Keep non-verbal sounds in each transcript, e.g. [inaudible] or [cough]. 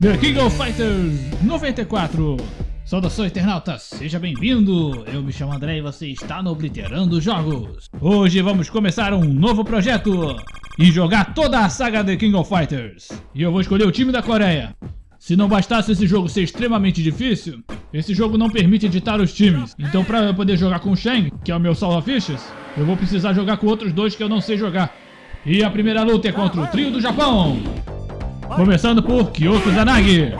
The King of Fighters 94 Saudações internautas, seja bem-vindo! Eu me chamo André e você está no Obliterando Jogos. Hoje vamos começar um novo projeto e jogar toda a saga The King of Fighters. E eu vou escolher o time da Coreia. Se não bastasse esse jogo ser extremamente difícil, esse jogo não permite editar os times. Então para eu poder jogar com o Shang, que é o meu salva-fichas, eu vou precisar jogar com outros dois que eu não sei jogar. E a primeira luta é contra o trio do Japão. Começando por Kyoko Zanagi.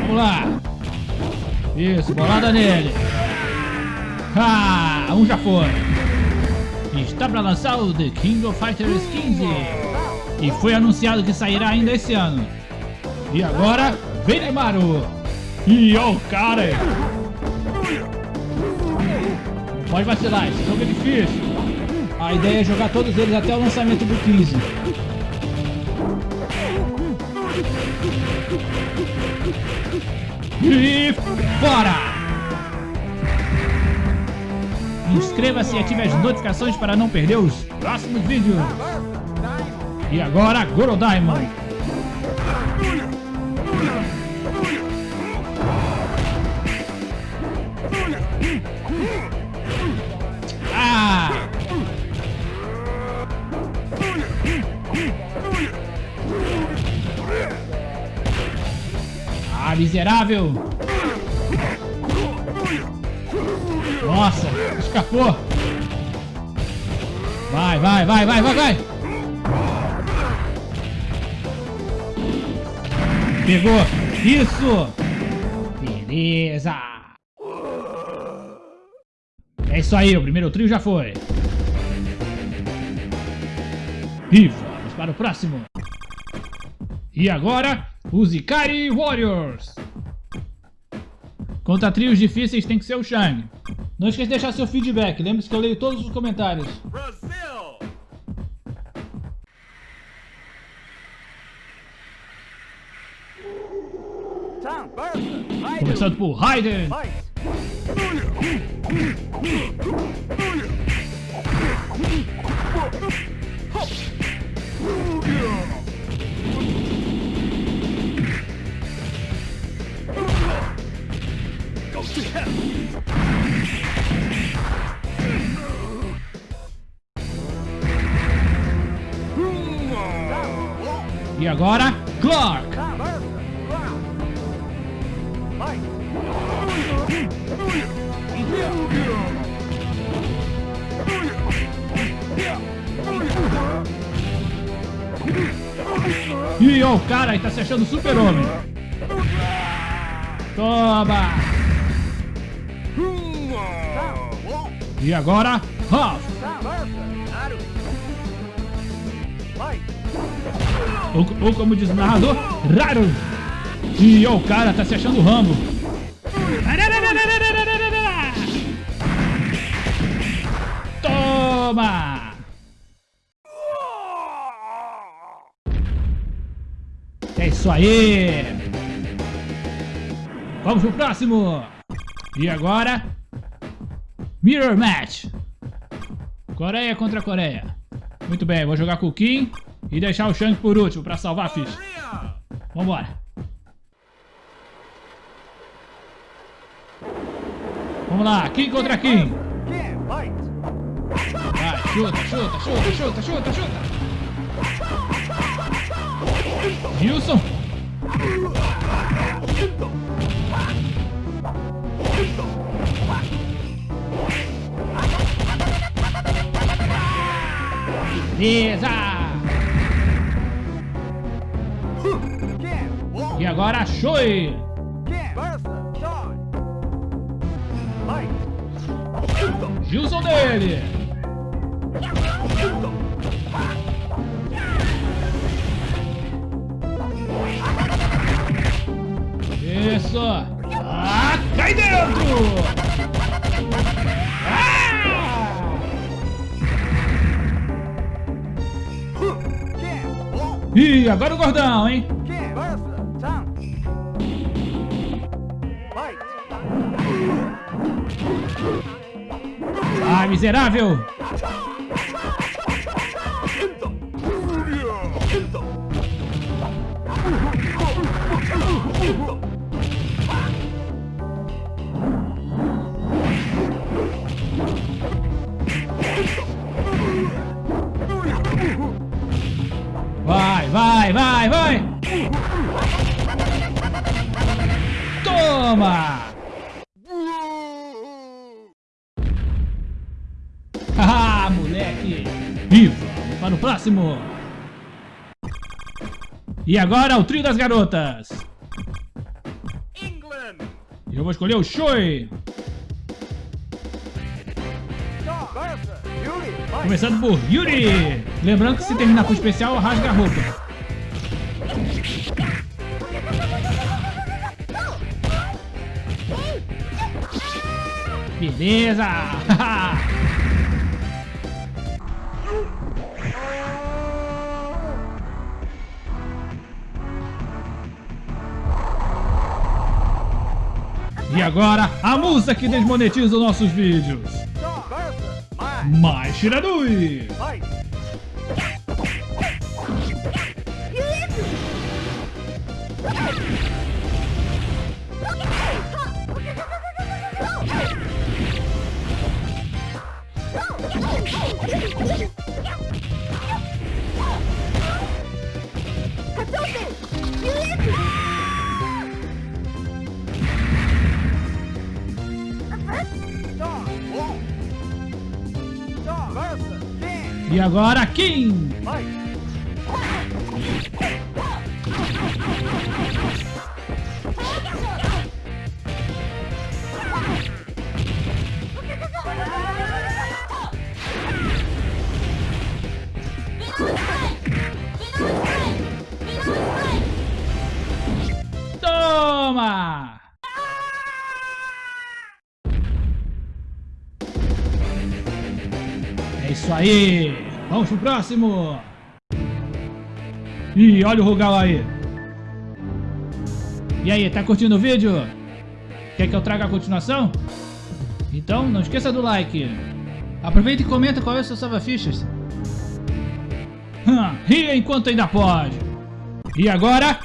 Vamos lá. Isso, bolada nele. Ah, um já foi. Está para lançar o The King of Fighters 15. E foi anunciado que sairá ainda esse ano. E agora, Benimaru. E o cara. Não pode vacilar, jogo é difícil. A ideia é jogar todos eles até o lançamento do 15. E fora! Inscreva-se e ative as notificações para não perder os próximos vídeos. E agora, Goro Diamond. Ah! Miserável! Nossa, escapou! Vai, vai, vai, vai, vai, vai! Pegou! Isso! Beleza! É isso aí, o primeiro trio já foi. E vamos para o próximo. E agora, os Ikari Warriors. Contra trios difíceis tem que ser o Shang. Não esqueça de deixar seu feedback, lembre-se que eu leio todos os comentários. Brasil! Começando por Raiden. E agora, Clark! Ó, o cara aí tá se achando super-homem. Toma! E agora, Huff! Ou, ou como diz o narrador, raro! E o cara tá se achando Rambo. Toma! É isso aí! Vamos pro próximo! E agora... Mirror Match! Coreia contra Coreia. Muito bem, vou jogar com o Kim e deixar o Shang por último pra salvar a ficha. Vambora! Vamos lá, Kim contra Kim! Vai, chuta, chuta, chuta, chuta, chuta, chuta! Wilson. Beleza! E agora, Shoei! Gilson dele! Isso! Ah, cai dentro! Ah! Ih, agora o gordão, hein? Ah, miserável! Vai, vai, vai, vai! Toma! Próximo! E agora o trio das garotas! England. Eu vou escolher o Choi! Começando por Yuri! Lembrando que se terminar com o especial, rasga a roupa. Beleza! [laughs] E agora, a música que desmonetiza os nossos vídeos. Mais Shiranui! Agora, Kim! Toma! É isso aí! Vamos pro próximo! Ih, olha o Rugal aí! E aí, tá curtindo o vídeo? Quer que eu traga a continuação? Então, não esqueça do like! Aproveita e comenta qual é o seu salva-fichas! Hum, Ria enquanto ainda pode! E agora,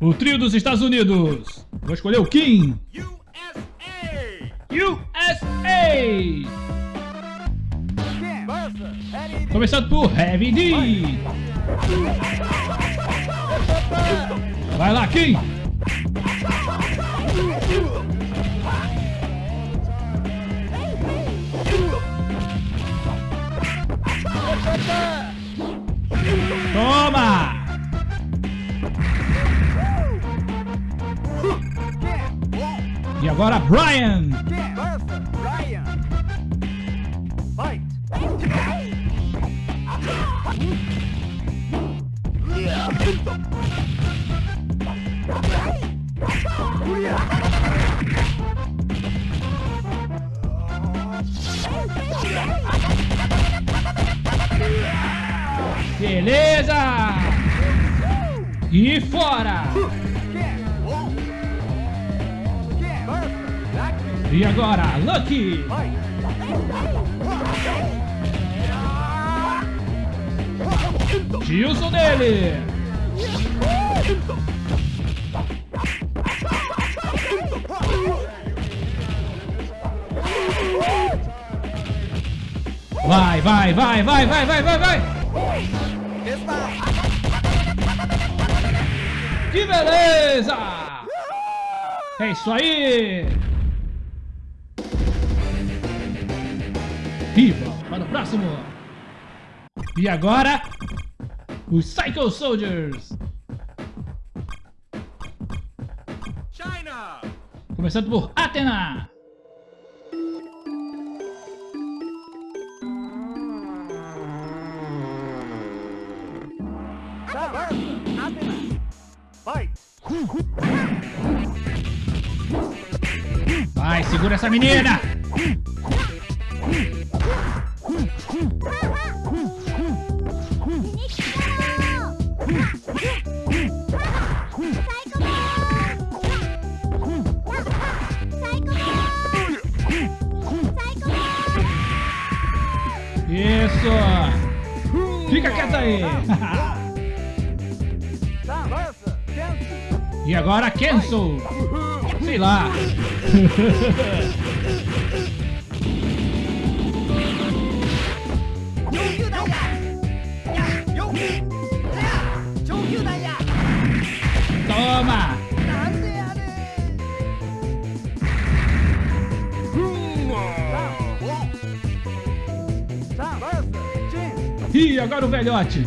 o trio dos Estados Unidos! Vou escolher o Kim! USA. USA! Começando por Heavy D! Vai lá, Kim! Toma! E agora Brian! Beleza! E fora! E agora Lucky! Gilson dele! Vai, vai, vai, vai, vai, vai, vai, vai! Que beleza! É isso aí! Vamos para o próximo! E agora, os Psycho Soldiers! Começando por. Athena. Fight. Vai, segura essa menina! Agora cancel. Sei lá. Toma! Ih, agora o velhote.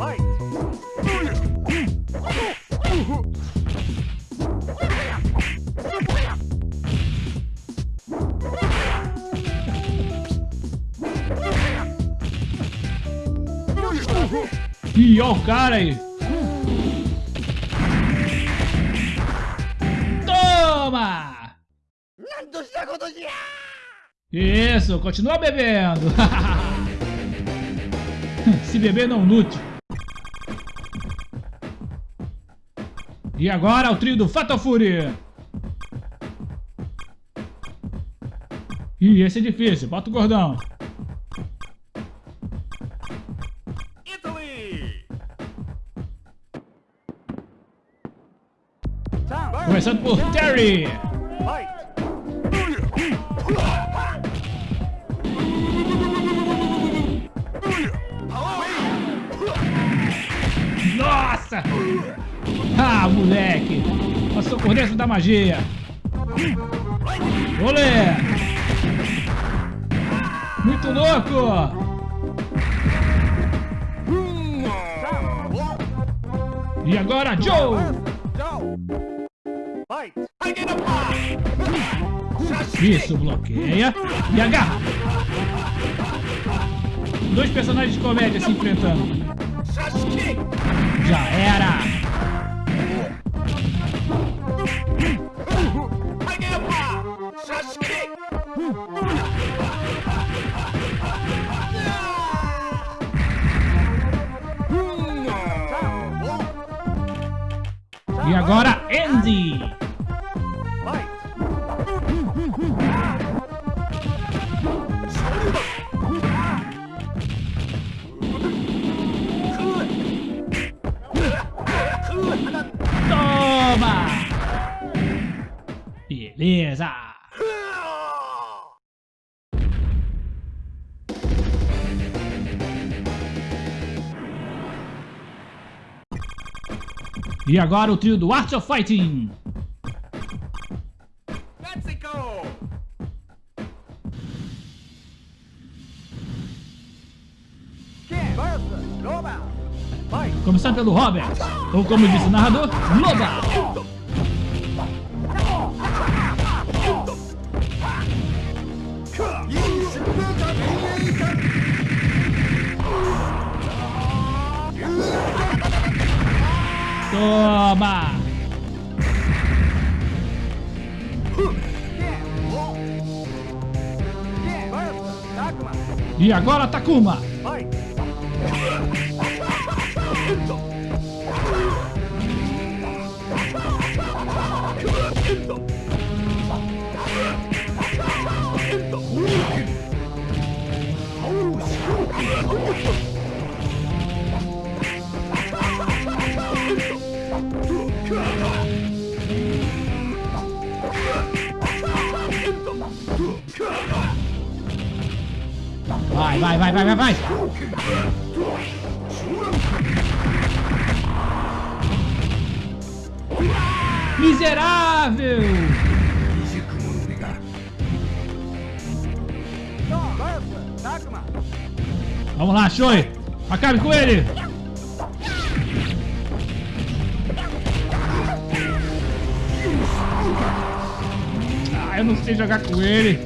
O cara aí. Toma! Isso, continua bebendo. [laughs] Se beber não lute. E agora o trio do Fatal Fury. Ih, esse é difícil. Bota o gordão. Começando por Terry. Nossa! Ah, moleque! Passou por dentro da magia. Olê! Muito louco! E agora! Joe! Isso, bloqueia e agarra. Dois personagens de comédia se enfrentando. Já era! E agora, Andy! Toma! Beleza! E agora o trio do Art of Fighting! Fight! Começando pelo Robert, ou como disse o narrador, Loba! Toma! E agora Takuma! Fight! Vai, Shoei! Acabe com ele! Ah, eu não sei jogar com ele!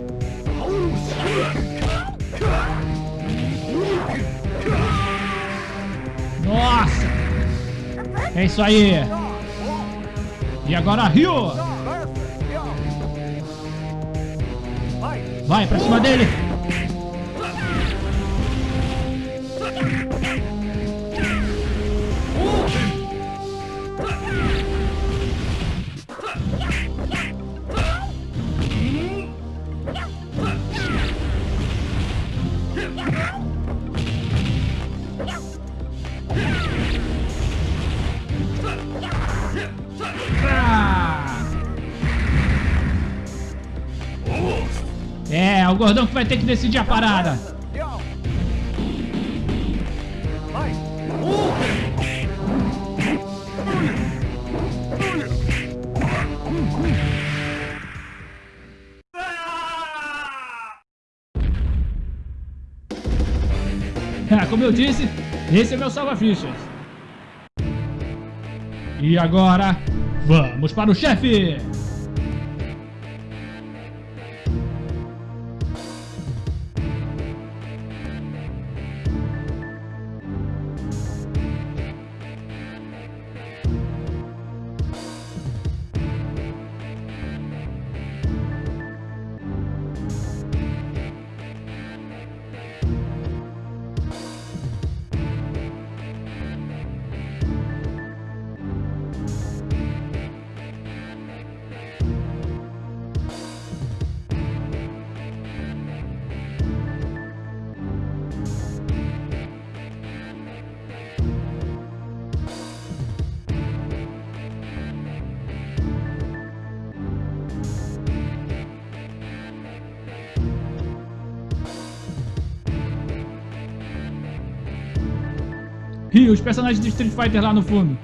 Nossa! É isso aí! E agora! Fight! Vai pra cima dele! O gordão que vai ter que decidir a parada. Ah, como eu disse, esse é meu salva-fichas. E agora, vamos para o chefe! Os personagens de Street Fighter lá no fundo.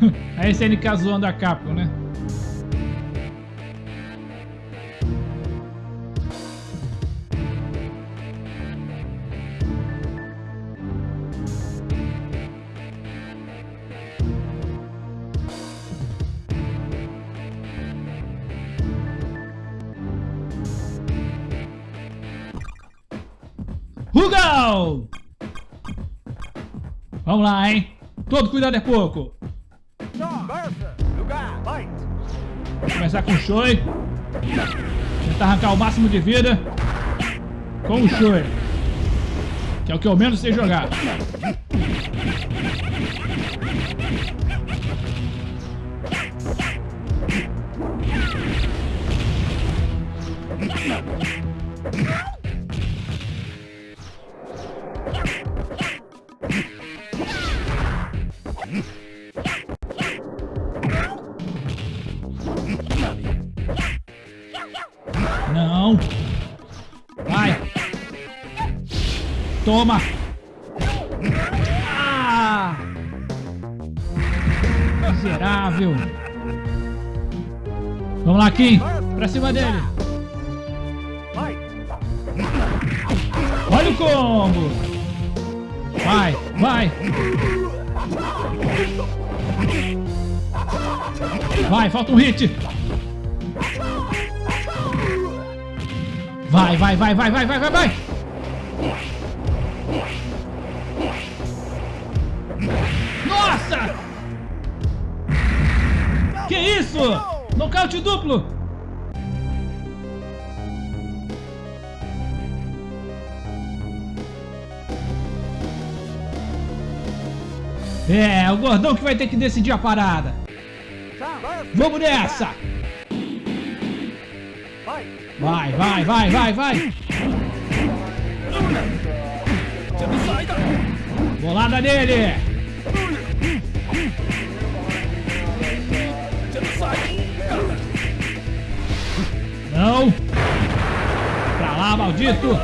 [laughs] A SNK zoando a Capcom, né? Vamos lá, hein? Todo cuidado é pouco. Vou começar com o Shoei. Tentar arrancar o máximo de vida com o Shoei. Que é o que eu menos sei jogar. Toma. Ah! Miserável. Vamos lá, Kim. Pra cima dele. Olha o combo. Vai, vai. Vai, falta um hit. Vai, vai, vai, vai, vai, vai, vai, vai. Que isso? Nocaute duplo. É, o gordão que vai ter que decidir a parada. Vamos nessa! Vai, vai, vai, vai, vai! Bolada nele! Não! Pra lá, maldito!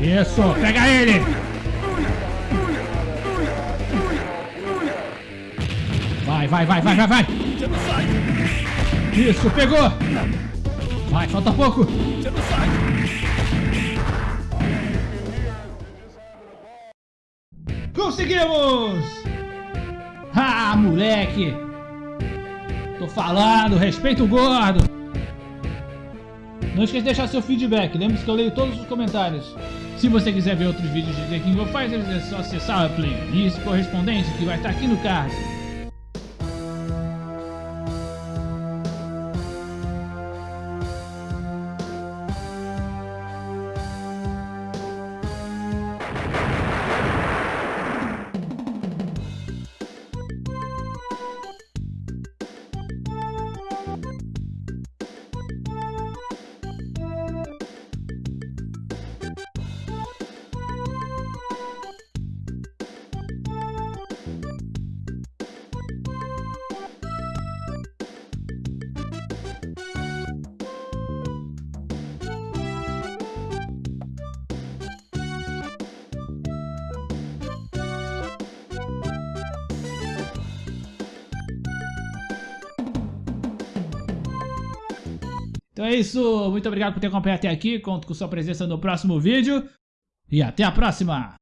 Isso, pega ele! Vai, vai, vai, vai, vai, vai! Isso, pegou! Vai, falta pouco! Conseguimos! Ah, moleque! Tô falando, respeita o gordo! Não esqueça de deixar seu feedback, lembre-se que eu leio todos os comentários. Se você quiser ver outros vídeos de The King of Fighters, é só acessar a playlist correspondente que vai estar aqui no card. Então é isso, muito obrigado por ter acompanhado até aqui, conto com sua presença no próximo vídeo e até a próxima!